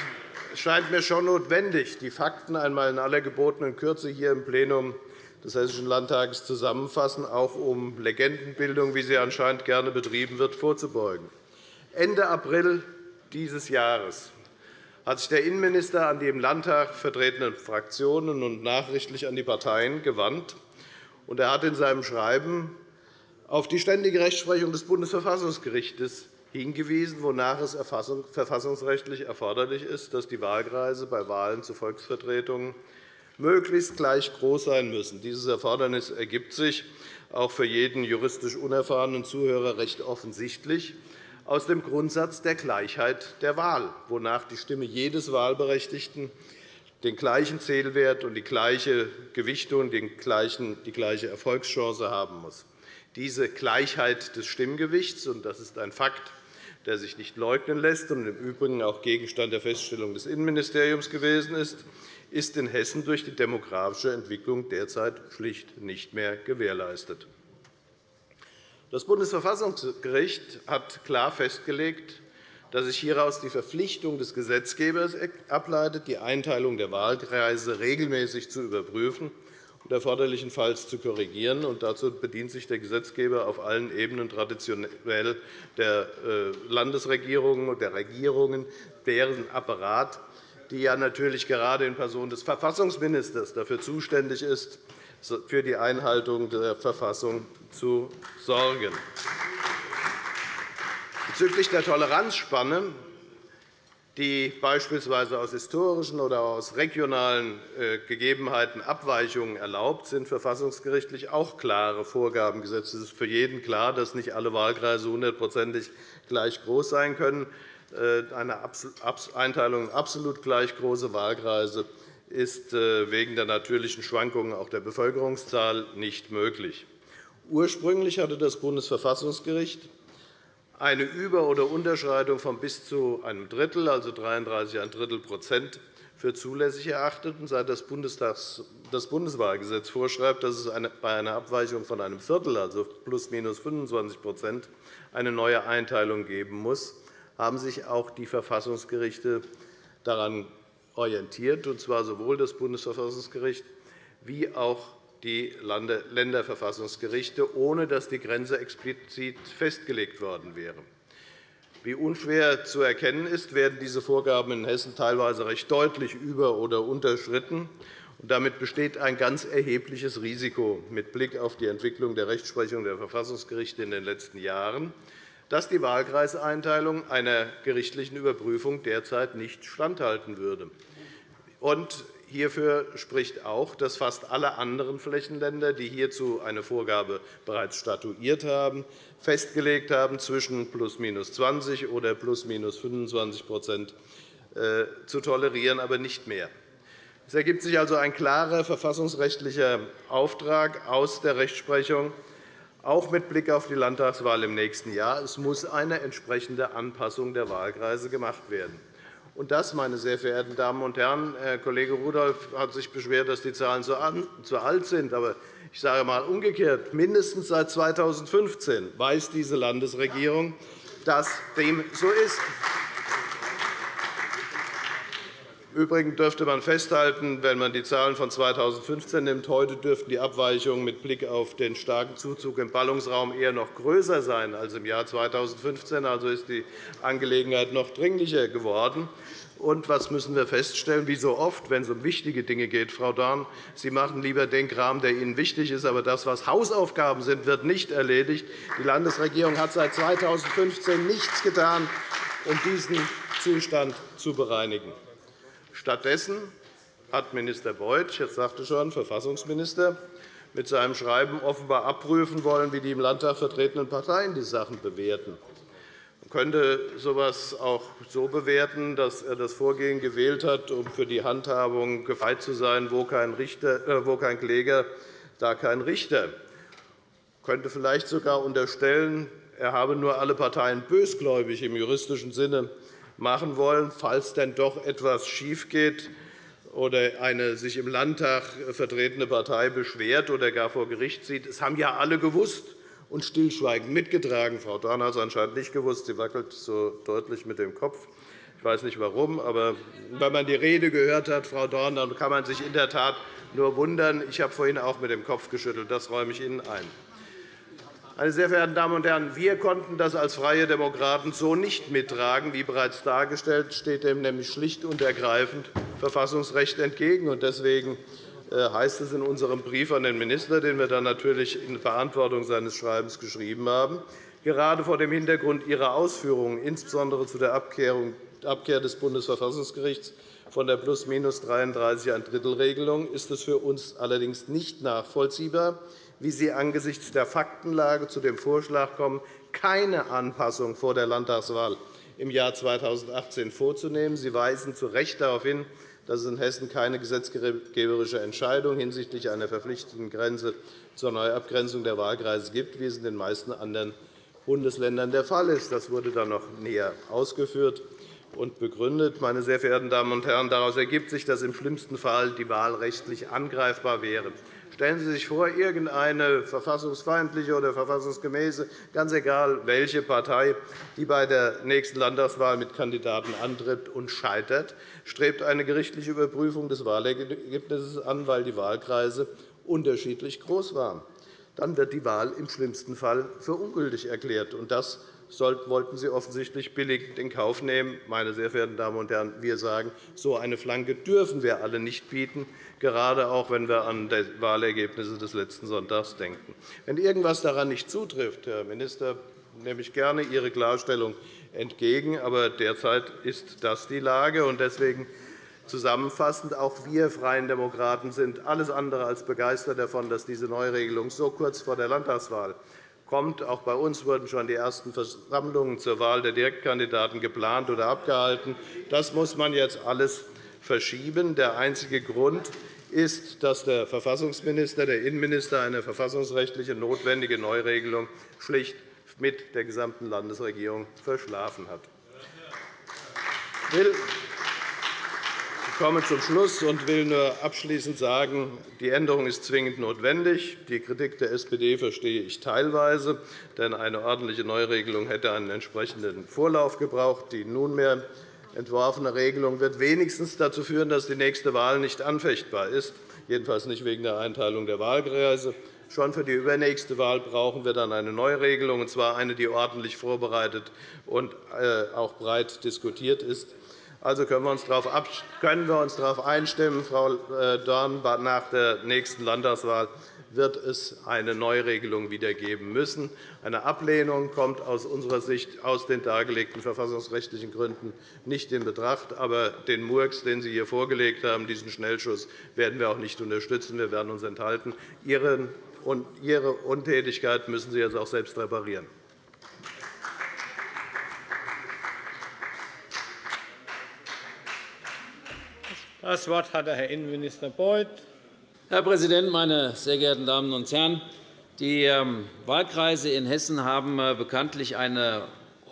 mir schon notwendig, die Fakten einmal in aller gebotenen Kürze hier im Plenum des Hessischen Landtages zusammenfassen, auch um Legendenbildung, wie sie anscheinend gerne betrieben wird, vorzubeugen. Ende April dieses Jahres hat sich der Innenminister an die im Landtag vertretenen Fraktionen und nachrichtlich an die Parteien gewandt. Er hat in seinem Schreiben auf die ständige Rechtsprechung des Bundesverfassungsgerichts hingewiesen, wonach es verfassungsrechtlich erforderlich ist, dass die Wahlkreise bei Wahlen zu Volksvertretungen möglichst gleich groß sein müssen. Dieses Erfordernis ergibt sich auch für jeden juristisch unerfahrenen Zuhörer recht offensichtlich aus dem Grundsatz der Gleichheit der Wahl, wonach die Stimme jedes Wahlberechtigten den gleichen Zählwert und die gleiche Gewichtung, die gleiche Erfolgschance haben muss. Diese Gleichheit des Stimmgewichts, und das ist ein Fakt, der sich nicht leugnen lässt und im Übrigen auch Gegenstand der Feststellung des Innenministeriums gewesen ist, ist in Hessen durch die demografische Entwicklung derzeit schlicht nicht mehr gewährleistet. Das Bundesverfassungsgericht hat klar festgelegt, dass sich hieraus die Verpflichtung des Gesetzgebers ableitet, die Einteilung der Wahlkreise regelmäßig zu überprüfen und erforderlichenfalls zu korrigieren. dazu bedient sich der Gesetzgeber auf allen Ebenen traditionell der äh, Landesregierungen und der Regierungen, deren Apparat, die ja natürlich gerade in Person des Verfassungsministers dafür zuständig ist, für die Einhaltung der Verfassung zu sorgen. Bezüglich der Toleranzspanne, die beispielsweise aus historischen oder aus regionalen äh, Gegebenheiten Abweichungen erlaubt, sind verfassungsgerichtlich auch klare Vorgaben gesetzt. Es ist für jeden klar, dass nicht alle Wahlkreise hundertprozentig gleich groß sein können. Äh, eine Einteilung in absolut gleich große Wahlkreise ist äh, wegen der natürlichen Schwankungen auch der Bevölkerungszahl nicht möglich. Ursprünglich hatte das Bundesverfassungsgericht eine Über- oder Unterschreitung von bis zu einem Drittel, also 33 ein Drittel Prozent, für zulässig erachtet. Seit das Bundeswahlgesetz vorschreibt, dass es bei einer Abweichung von einem Viertel, also plus minus 25% eine neue Einteilung geben muss, haben sich auch die Verfassungsgerichte daran orientiert, und zwar sowohl das Bundesverfassungsgericht wie auch die Länderverfassungsgerichte, ohne dass die Grenze explizit festgelegt worden wäre. Wie unschwer zu erkennen ist, werden diese Vorgaben in Hessen teilweise recht deutlich über- oder unterschritten. Damit besteht ein ganz erhebliches Risiko mit Blick auf die Entwicklung der Rechtsprechung der Verfassungsgerichte in den letzten Jahren, dass die Wahlkreiseinteilung einer gerichtlichen Überprüfung derzeit nicht standhalten würde. Hierfür spricht auch, dass fast alle anderen Flächenländer, die hierzu eine Vorgabe bereits statuiert haben, festgelegt haben, zwischen plus minus 20 oder plus minus 25% äh, zu tolerieren, aber nicht mehr. Es ergibt sich also ein klarer verfassungsrechtlicher Auftrag aus der Rechtsprechung, auch mit Blick auf die Landtagswahl im nächsten Jahr. Es muss eine entsprechende Anpassung der Wahlkreise gemacht werden. Und das, meine sehr verehrten Damen und Herren, Herr Kollege Rudolph hat sich beschwert, dass die Zahlen zu alt sind. Aber ich sage einmal umgekehrt, mindestens seit 2015 weiß diese Landesregierung, dass dem so ist. Übrigens dürfte man festhalten, wenn man die Zahlen von 2015 nimmt, heute dürften die Abweichungen mit Blick auf den starken Zuzug im Ballungsraum eher noch größer sein als im Jahr 2015. Also ist die Angelegenheit noch dringlicher geworden. Und was müssen wir feststellen? Wie so oft, wenn es um wichtige Dinge geht, Frau Dorn, Sie machen lieber den Kram, der Ihnen wichtig ist, aber das, was Hausaufgaben sind, wird nicht erledigt. Die Landesregierung hat seit 2015 nichts getan, um diesen Zustand zu bereinigen. Stattdessen hat Minister Beuth, ich sagte schon, Verfassungsminister, mit seinem Schreiben offenbar abprüfen wollen, wie die im Landtag vertretenen Parteien die Sachen bewerten. Man könnte so etwas auch so bewerten, dass er das Vorgehen gewählt hat, um für die Handhabung gefeit zu sein, wo kein, Richter, äh, wo kein Kläger, da kein Richter. Man könnte vielleicht sogar unterstellen, er habe nur alle Parteien bösgläubig im juristischen Sinne machen wollen, falls denn doch etwas schiefgeht oder eine sich im Landtag vertretene Partei beschwert oder gar vor Gericht zieht. Das haben ja alle gewusst und stillschweigend mitgetragen. Frau Dorn hat es anscheinend nicht gewusst. Sie wackelt so deutlich mit dem Kopf. Ich weiß nicht warum, aber wenn man die Rede gehört hat, Frau Dorn, dann kann man sich in der Tat nur wundern. Ich habe vorhin auch mit dem Kopf geschüttelt. Das räume ich Ihnen ein. Meine sehr verehrten Damen und Herren, wir konnten das als Freie Demokraten so nicht mittragen. Wie bereits dargestellt, steht dem nämlich schlicht und ergreifend Verfassungsrecht entgegen. Deswegen äh, heißt es in unserem Brief an den Minister, den wir dann natürlich in Verantwortung seines Schreibens geschrieben haben, gerade vor dem Hintergrund Ihrer Ausführungen, insbesondere zu der Abkehr des Bundesverfassungsgerichts von der plus-minus 33 ein Drittel-Regelung, ist es für uns allerdings nicht nachvollziehbar, wie Sie angesichts der Faktenlage zu dem Vorschlag kommen, keine Anpassung vor der Landtagswahl im Jahr 2018 vorzunehmen. Sie weisen zu Recht darauf hin, dass es in Hessen keine gesetzgeberische Entscheidung hinsichtlich einer verpflichtenden Grenze zur Neuabgrenzung der Wahlkreise gibt, wie es in den meisten anderen Bundesländern der Fall ist. Das wurde dann noch näher ausgeführt und begründet. Meine sehr verehrten Damen und Herren, daraus ergibt sich, dass im schlimmsten Fall die Wahl rechtlich angreifbar wäre. Stellen Sie sich vor, irgendeine verfassungsfeindliche oder verfassungsgemäße, ganz egal welche Partei, die bei der nächsten Landtagswahl mit Kandidaten antritt und scheitert, strebt eine gerichtliche Überprüfung des Wahlergebnisses an, weil die Wahlkreise unterschiedlich groß waren. Dann wird die Wahl im schlimmsten Fall für ungültig erklärt. Das wollten Sie offensichtlich billigend in Kauf nehmen. Meine sehr verehrten Damen und Herren, wir sagen, so eine Flanke dürfen wir alle nicht bieten, gerade auch wenn wir an die Wahlergebnisse des letzten Sonntags denken. Wenn irgendetwas daran nicht zutrifft, Herr Minister, nehme ich gerne Ihre Klarstellung entgegen. Aber derzeit ist das die Lage. Deswegen zusammenfassend, auch wir Freien Demokraten sind alles andere als begeistert davon, dass diese Neuregelung so kurz vor der Landtagswahl kommt. Auch bei uns wurden schon die ersten Versammlungen zur Wahl der Direktkandidaten geplant oder abgehalten. Das muss man jetzt alles verschieben. Der einzige Grund ist, dass der Verfassungsminister, der Innenminister eine verfassungsrechtliche notwendige Neuregelung schlicht mit der gesamten Landesregierung verschlafen hat. Ich komme zum Schluss und will nur abschließend sagen, die Änderung ist zwingend notwendig. Die Kritik der SPD verstehe ich teilweise, denn eine ordentliche Neuregelung hätte einen entsprechenden Vorlauf gebraucht. Die nunmehr entworfene Regelung wird wenigstens dazu führen, dass die nächste Wahl nicht anfechtbar ist, jedenfalls nicht wegen der Einteilung der Wahlkreise. Schon für die übernächste Wahl brauchen wir dann eine Neuregelung, und zwar eine, die ordentlich vorbereitet und äh, auch breit diskutiert ist. Also können wir uns darauf einstimmen, Frau äh, Dorn, nach der nächsten Landtagswahl wird es eine Neuregelung wieder geben müssen. Eine Ablehnung kommt aus unserer Sicht aus den dargelegten verfassungsrechtlichen Gründen nicht in Betracht. Aber den Murks, den Sie hier vorgelegt haben, diesen Schnellschuss, werden wir auch nicht unterstützen. Wir werden uns enthalten. Ihre Untätigkeit müssen Sie jetzt auch selbst reparieren. Das Wort hat der Herr Innenminister Beuth. Herr Präsident, meine sehr geehrten Damen und Herren! Die ähm, Wahlkreise in Hessen haben äh, bekanntlich eine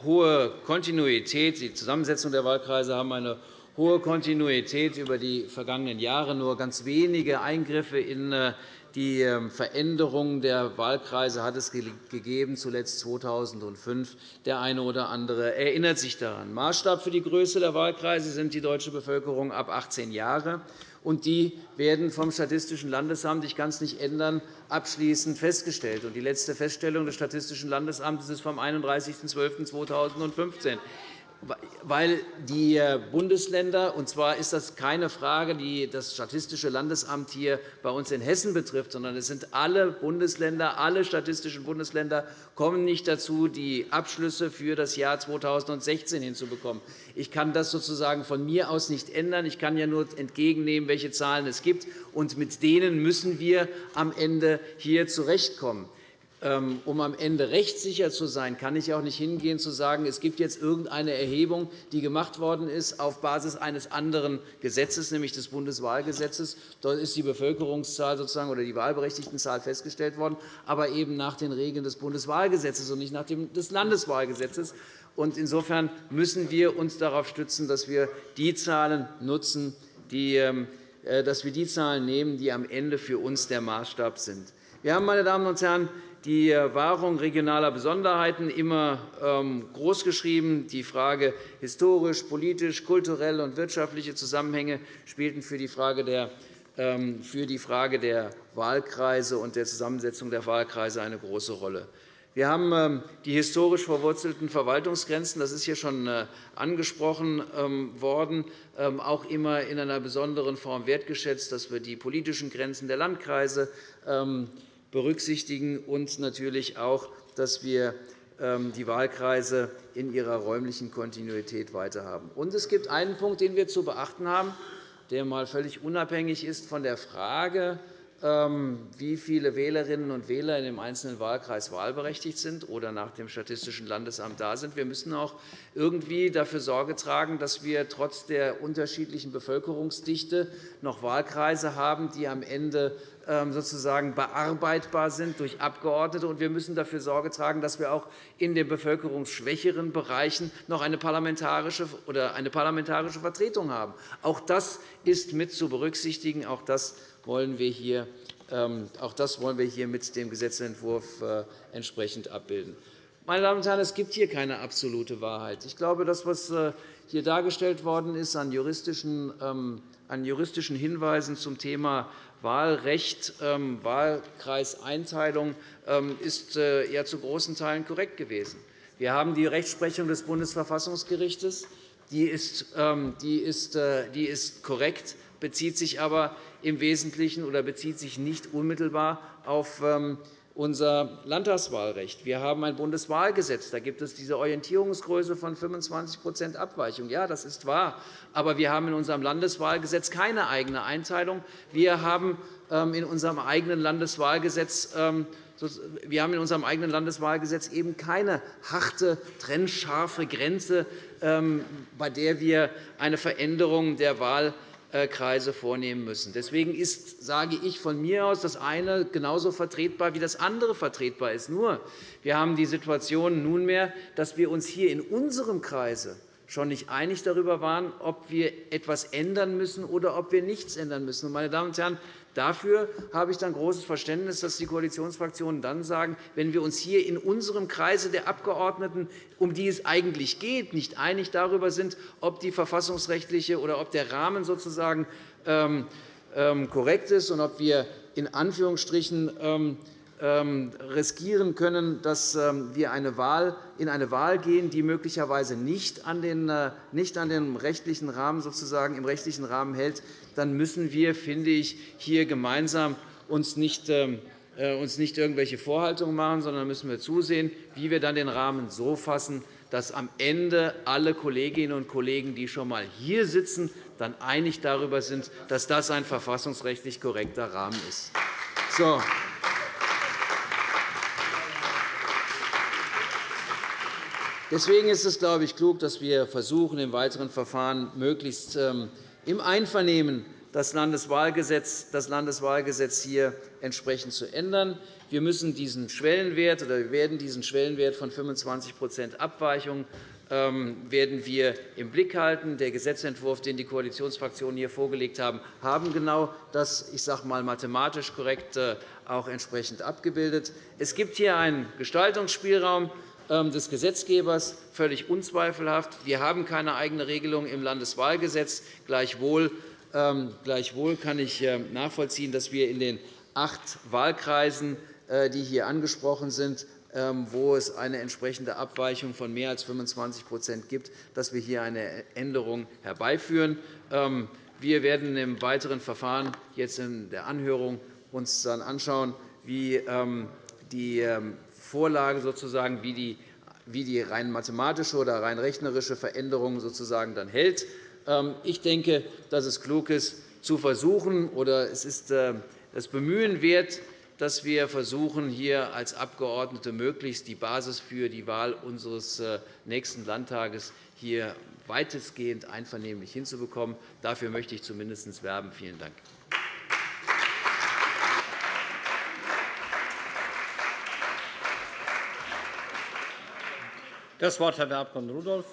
hohe Kontinuität. Die Zusammensetzung der Wahlkreise haben eine hohe Kontinuität über die vergangenen Jahre. Nur ganz wenige Eingriffe in äh, die ähm, Veränderung der Wahlkreise hat es gegeben, zuletzt 2005. Der eine oder andere erinnert sich daran. Maßstab für die Größe der Wahlkreise sind die deutsche Bevölkerung ab 18 Jahre. Und die werden vom Statistischen Landesamt, ich kann es nicht ändern, abschließend festgestellt. Die letzte Feststellung des Statistischen Landesamtes ist vom 31.12.2015 weil die äh, Bundesländer, und zwar ist das keine Frage, die das Statistische Landesamt hier bei uns in Hessen betrifft, sondern es sind alle Bundesländer, alle statistischen Bundesländer kommen nicht dazu, die Abschlüsse für das Jahr 2016 hinzubekommen. Ich kann das sozusagen von mir aus nicht ändern. Ich kann ja nur entgegennehmen, welche Zahlen es gibt, und mit denen müssen wir am Ende hier zurechtkommen. Ähm, um am Ende rechtssicher zu sein, kann ich auch nicht hingehen und sagen, es gibt jetzt irgendeine Erhebung, die gemacht worden ist auf Basis eines anderen Gesetzes, nämlich des Bundeswahlgesetzes. Dort ist die Bevölkerungszahl sozusagen oder die Wahlberechtigtenzahl festgestellt worden, aber eben nach den Regeln des Bundeswahlgesetzes und nicht nach dem des Landeswahlgesetzes. Insofern müssen wir uns darauf stützen, dass wir die Zahlen nutzen, die, ähm, äh, dass wir die Zahlen nehmen, die am Ende für uns der Maßstab sind. Wir haben, meine Damen und Herren, die Wahrung regionaler Besonderheiten immer ähm, großgeschrieben. Die Frage historisch, politisch, kulturelle und wirtschaftliche Zusammenhänge spielten für die Frage der ähm, für die Frage der Wahlkreise und der Zusammensetzung der Wahlkreise eine große Rolle. Wir haben ähm, die historisch verwurzelten Verwaltungsgrenzen, das ist hier schon äh, angesprochen worden, auch immer in einer besonderen Form wertgeschätzt, dass wir die politischen Grenzen der Landkreise berücksichtigen und natürlich auch, dass wir ähm, die Wahlkreise in ihrer räumlichen Kontinuität weiterhaben. Und es gibt einen Punkt, den wir zu beachten haben, der einmal völlig unabhängig ist von der Frage, wie viele Wählerinnen und Wähler in dem einzelnen Wahlkreis wahlberechtigt sind oder nach dem Statistischen Landesamt da sind. Wir müssen auch irgendwie dafür Sorge tragen, dass wir trotz der unterschiedlichen Bevölkerungsdichte noch Wahlkreise haben, die am Ende ähm, sozusagen bearbeitbar sind durch Abgeordnete. wir müssen dafür Sorge tragen, dass wir auch in den bevölkerungsschwächeren Bereichen noch eine parlamentarische, oder eine parlamentarische Vertretung haben. Auch das ist mit zu berücksichtigen. Auch das wollen wir hier ähm, auch das wollen wir hier mit dem Gesetzentwurf äh, entsprechend abbilden. Meine Damen und Herren, es gibt hier keine absolute Wahrheit. Ich glaube, das, was äh, hier dargestellt worden ist an juristischen, ähm, an juristischen Hinweisen zum Thema Wahlrecht, ähm, Wahlkreiseinteilung ist äh, ja zu großen Teilen korrekt gewesen. Wir haben die Rechtsprechung des Bundesverfassungsgerichts. Die ist, ähm, äh, die ist korrekt, bezieht sich aber im Wesentlichen oder bezieht sich nicht unmittelbar auf unser Landtagswahlrecht. Wir haben ein Bundeswahlgesetz. Da gibt es diese Orientierungsgröße von 25% Abweichung. Ja, das ist wahr. Aber wir haben in unserem Landeswahlgesetz keine eigene Einteilung. Wir haben ähm, in unserem eigenen Landeswahlgesetz ähm, wir haben in unserem eigenen Landeswahlgesetz eben keine harte, trennscharfe Grenze, ähm, bei der wir eine Veränderung der Wahl äh, Kreise vornehmen müssen. Deswegen ist, sage ich von mir aus, das eine genauso vertretbar wie das andere vertretbar ist. Nur, wir haben die Situation nunmehr, dass wir uns hier in unserem Kreise schon nicht einig darüber waren, ob wir etwas ändern müssen oder ob wir nichts ändern müssen. Meine Damen und Herren, Dafür habe ich dann großes Verständnis, dass die Koalitionsfraktionen dann sagen, wenn wir uns hier in unserem Kreise der Abgeordneten, um die es eigentlich geht, nicht einig darüber sind, ob die verfassungsrechtliche oder ob der Rahmen sozusagen ähm, ähm, korrekt ist und ob wir in Anführungsstrichen ähm, riskieren können, dass ähm, wir in eine Wahl gehen, die möglicherweise nicht an den, äh, nicht an den rechtlichen Rahmen sozusagen im rechtlichen Rahmen hält, dann müssen wir, finde ich, hier gemeinsam uns nicht ähm, äh, uns nicht irgendwelche Vorhaltungen machen, sondern müssen wir zusehen, wie wir dann den Rahmen so fassen, dass am Ende alle Kolleginnen und Kollegen, die schon einmal hier sitzen, dann einig darüber sind, dass das ein verfassungsrechtlich korrekter Rahmen ist. So. Deswegen ist es, glaube ich, klug, dass wir versuchen, im weiteren Verfahren möglichst ähm, im Einvernehmen das Landeswahlgesetz, das Landeswahlgesetz hier entsprechend zu ändern. Wir müssen diesen Schwellenwert oder wir werden diesen Schwellenwert von 25% Abweichung ähm, werden wir im Blick halten. Der Gesetzentwurf, den die Koalitionsfraktionen hier vorgelegt haben, haben genau das, ich sage mal, mathematisch korrekt äh, auch entsprechend abgebildet. Es gibt hier einen Gestaltungsspielraum des Gesetzgebers, völlig unzweifelhaft. Wir haben keine eigene Regelung im Landeswahlgesetz. Gleichwohl, ähm, kann ich nachvollziehen, dass wir in den acht Wahlkreisen, äh, die hier angesprochen sind, ähm, wo es eine entsprechende Abweichung von mehr als 25% gibt, dass wir hier eine Änderung herbeiführen. Ähm, wir werden im weiteren Verfahren jetzt in der Anhörung uns dann anschauen, wie ähm, die Vorlage sozusagen, wie die wie die rein mathematische oder rein rechnerische Veränderung sozusagen dann hält. Ich denke, dass es klug ist, zu versuchen, oder es ist das Bemühen wert, dass wir versuchen, hier als Abgeordnete möglichst die Basis für die Wahl unseres äh, nächsten Landtages hier weitestgehend einvernehmlich hinzubekommen. Dafür möchte ich zumindest werben. Vielen Dank. Das Wort hat der Abg. Rudolph.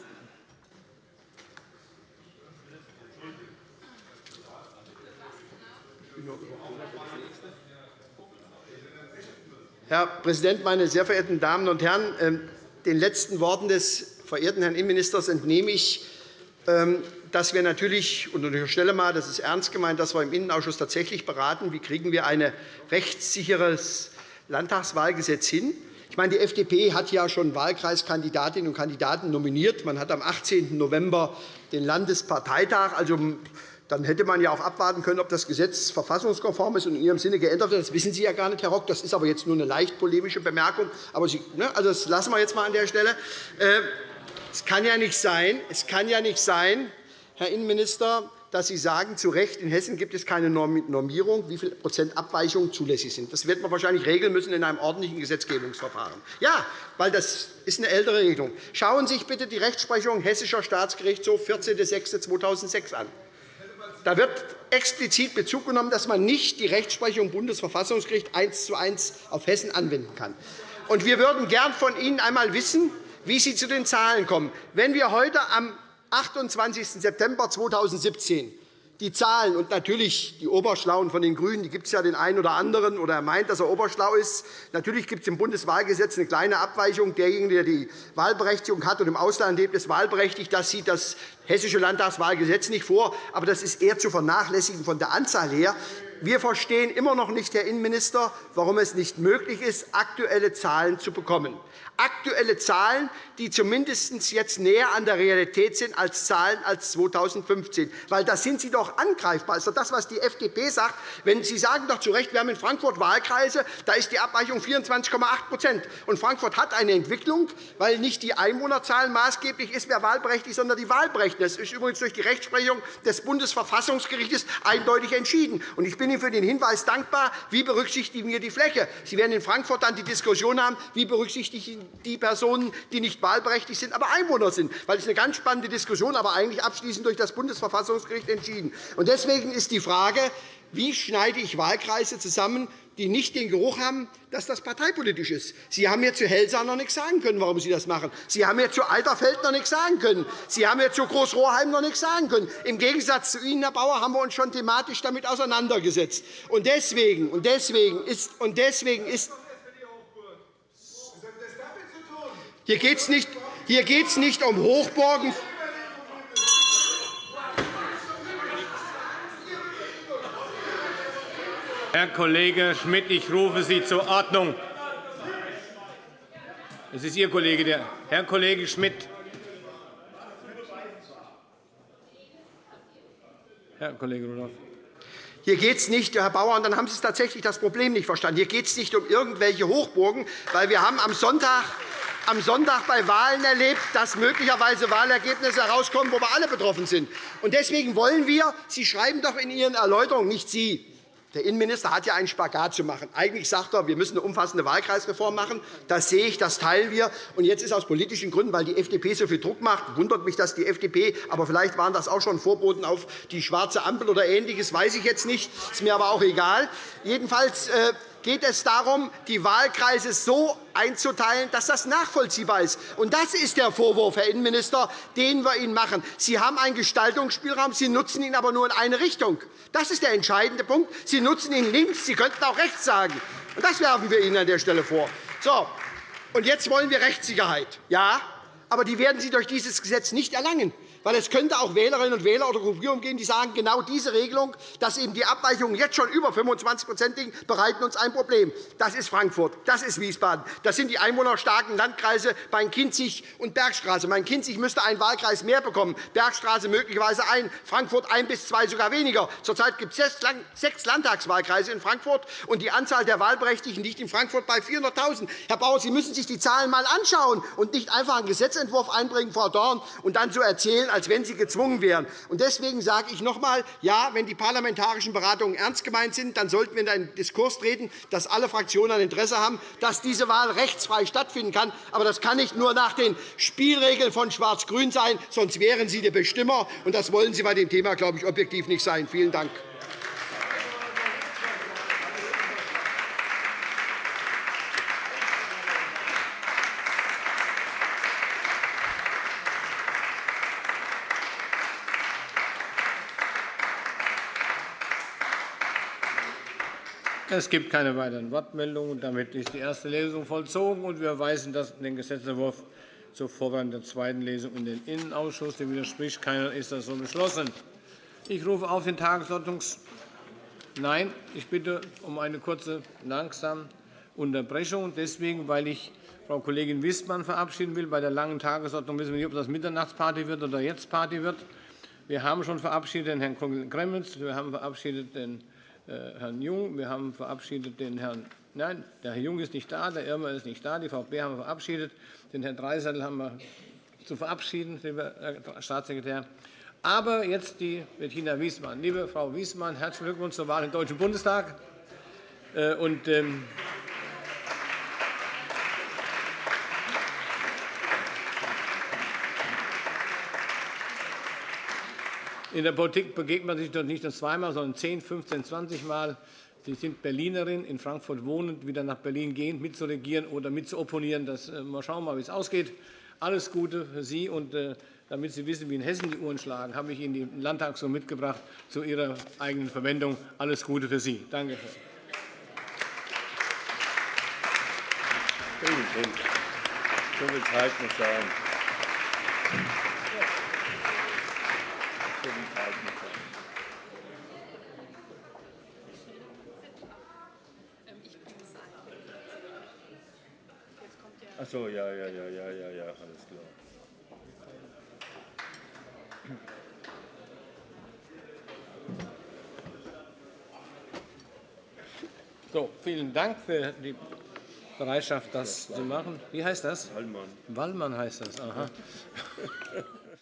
Herr Präsident, meine sehr verehrten Damen und Herren! Ähm, den letzten Worten des verehrten Herrn Innenministers entnehme ich, ähm, dass wir natürlich, und ich unterstelle mal, das ist ernst gemeint, dass wir im Innenausschuss tatsächlich beraten, wie kriegen wir ein rechtssicheres Landtagswahlgesetz hin. Ich meine, die FDP hat ja schon Wahlkreiskandidatinnen und Kandidaten nominiert. Man hat am 18. November den Landesparteitag. Also, dann hätte man ja auch abwarten können, ob das Gesetz verfassungskonform ist und in Ihrem Sinne geändert wird. Das wissen Sie ja gar nicht, Herr Rock. Das ist aber jetzt nur eine leicht polemische Bemerkung. Aber Sie, ne, also das lassen wir jetzt einmal an der Stelle. Äh, es kann ja nicht sein, es kann ja nicht sein Herr Innenminister, dass Sie sagen, zu Recht, in Hessen gibt es keine Normierung, wie viel Prozent Abweichungen zulässig sind. Das wird man wahrscheinlich regeln müssen in einem ordentlichen Gesetzgebungsverfahren. Ja, weil das ist eine ältere Regelung. Schauen Sie sich bitte die Rechtsprechung Hessischer Staatsgerichtshof 14.06.2006 an. Da wird explizit Bezug genommen, dass man nicht die Rechtsprechung Bundesverfassungsgericht eins zu eins auf Hessen anwenden kann. Und wir würden gern von Ihnen einmal wissen, wie Sie zu den Zahlen kommen. Wenn wir heute am 28. September 2017 die Zahlen und natürlich die Oberschlauen von den GRÜNEN, die gibt es ja den einen oder anderen, oder er meint, dass er oberschlau ist. Natürlich gibt es im Bundeswahlgesetz eine kleine Abweichung. Derjenige, der die Wahlberechtigung hat und im Ausland lebt, ist wahlberechtigt. Das sieht das Hessische Landtagswahlgesetz nicht vor. Aber das ist eher zu vernachlässigen von der Anzahl her. Wir verstehen immer noch nicht, Herr Innenminister, warum es nicht möglich ist, aktuelle Zahlen zu bekommen aktuelle Zahlen, die zumindest jetzt näher an der Realität sind als Zahlen als 2015. Weil da sind Sie doch angreifbar. Das ist das, was die FDP sagt. Wenn Sie sagen doch zu Recht, wir haben in Frankfurt Wahlkreise, da ist die Abweichung 24,8 Und Frankfurt hat eine Entwicklung, weil nicht die Einwohnerzahl maßgeblich ist, wer wahlberechtigt, sondern die Wahlberechtigten. Das ist übrigens durch die Rechtsprechung des Bundesverfassungsgerichts eindeutig entschieden. Ich bin Ihnen für den Hinweis dankbar, wie berücksichtigen wir die Fläche. Sie werden in Frankfurt dann die Diskussion haben, wie berücksichtigen die Personen, die nicht wahlberechtigt sind, aber Einwohner sind. Das ist eine ganz spannende Diskussion, aber eigentlich abschließend durch das Bundesverfassungsgericht entschieden. Deswegen ist die Frage, wie schneide ich Wahlkreise zusammen, die nicht den Geruch haben, dass das parteipolitisch ist. Sie haben mir zu Helsa noch nichts sagen können, warum Sie das machen. Sie haben mir zu Alterfeld noch nichts sagen können. Sie haben mir zu Großrohrheim noch nichts sagen können. Im Gegensatz zu Ihnen, Herr Bauer, haben wir uns schon thematisch damit auseinandergesetzt. Und deswegen, und deswegen ist, und deswegen ist Hier geht es nicht, nicht um Hochburgen. Herr Kollege Schmidt, ich rufe Sie zur Ordnung. Es ist Ihr Kollege, der Herr Kollege Schmidt. Herr Kollege Rudolph. Hier geht es nicht, Herr Bauer, und dann haben Sie tatsächlich das Problem nicht verstanden. Hier geht es nicht um irgendwelche Hochburgen, weil wir haben am Sonntag am Sonntag bei Wahlen erlebt, dass möglicherweise Wahlergebnisse herauskommen, wo wir alle betroffen sind. Deswegen wollen wir, Sie schreiben doch in Ihren Erläuterungen, nicht Sie, Der Innenminister hat ja einen Spagat zu machen. Eigentlich sagt er, wir müssen eine umfassende Wahlkreisreform machen. Das sehe ich, das teilen wir. Und jetzt ist aus politischen Gründen, weil die FDP so viel Druck macht, wundert mich, dass die FDP, aber vielleicht waren das auch schon Vorboten auf die schwarze Ampel oder Ähnliches, weiß ich jetzt nicht. Ist mir aber auch egal. Jedenfalls äh, geht es darum, die Wahlkreise so einzuteilen, dass das nachvollziehbar ist. Und das ist der Vorwurf, Herr Innenminister, den wir Ihnen machen. Sie haben einen Gestaltungsspielraum, Sie nutzen ihn aber nur in eine Richtung. Das ist der entscheidende Punkt. Sie nutzen ihn links, Sie könnten auch rechts sagen. Und das werfen wir Ihnen an der Stelle vor. So, und jetzt wollen wir Rechtssicherheit. Ja, aber die werden Sie durch dieses Gesetz nicht erlangen weil es könnte auch Wählerinnen und Wähler oder Gruppierungen geben, die sagen, genau diese Regelung, dass eben die Abweichungen jetzt schon über 25 liegen, bereiten uns ein Problem. Das ist Frankfurt, das ist Wiesbaden, das sind die einwohnerstarken Landkreise Main-Kinzig und Bergstraße. Main-Kinzig müsste einen Wahlkreis mehr bekommen, Bergstraße möglicherweise ein, Frankfurt ein bis zwei sogar weniger. Zurzeit gibt es sechs Landtagswahlkreise in Frankfurt, und die Anzahl der Wahlberechtigten liegt in Frankfurt bei 400.000. Herr Bauer, Sie müssen sich die Zahlen einmal anschauen und nicht einfach einen Gesetzentwurf einbringen, Frau Dorn, und dann so erzählen, als wenn Sie gezwungen wären. Deswegen sage ich noch einmal, ja, wenn die parlamentarischen Beratungen ernst gemeint sind, dann sollten wir in einen Diskurs treten, dass alle Fraktionen ein Interesse haben, dass diese Wahl rechtsfrei stattfinden kann. Aber das kann nicht nur nach den Spielregeln von Schwarz-Grün sein, sonst wären Sie der Bestimmer. Und das wollen Sie bei dem Thema, glaube ich, objektiv nicht sein. Vielen Dank. Es gibt keine weiteren Wortmeldungen. Damit ist die erste Lesung vollzogen, und wir weisen den Gesetzentwurf zur Vorbereitung der zweiten Lesung in den Innenausschuss. Dem widerspricht keiner. Ist das so beschlossen? Ich rufe auf den Tagesordnungs Nein, ich bitte um eine kurze langsame Unterbrechung. Deswegen, weil ich Frau Kollegin Wissmann verabschieden will. Bei der langen Tagesordnung wissen wir nicht, ob das Mitternachtsparty wird oder jetzt Party wird. Wir haben schon verabschiedet den Herrn Gremmels. Wir haben verabschiedet den Herrn Jung. Wir haben verabschiedet den Herrn Nein, der Herr Jung ist nicht da, der Irmer ist nicht da, die VP haben wir verabschiedet. Den Herrn Dreiseitel haben wir zu verabschieden, lieber Herr Staatssekretär. Aber jetzt die Bettina Wiesmann. Liebe Frau Wiesmann, herzlichen Glückwunsch zur Wahl im Deutschen Bundestag. Äh, und, ähm, In der Politik begegnet man sich doch nicht nur zweimal, sondern 10, 15, 20 Mal. Sie sind Berlinerin, in Frankfurt wohnend, wieder nach Berlin gehend, mitzuregieren oder mitzuopponieren. Das, äh, mal schauen, wie es ausgeht. Alles Gute für Sie. Und, äh, damit Sie wissen, wie in Hessen die Uhren schlagen, habe ich Ihnen den Landtag so mitgebracht zu Ihrer eigenen Verwendung. Alles Gute für Sie. Danke. Dank. So viel Zeit muss sein. Ach so, ja, ja, ja, ja, ja, ja, alles klar. So, vielen Dank für die Bereitschaft, das zu machen. Wie heißt das? Wallmann. Wallmann heißt das. Aha.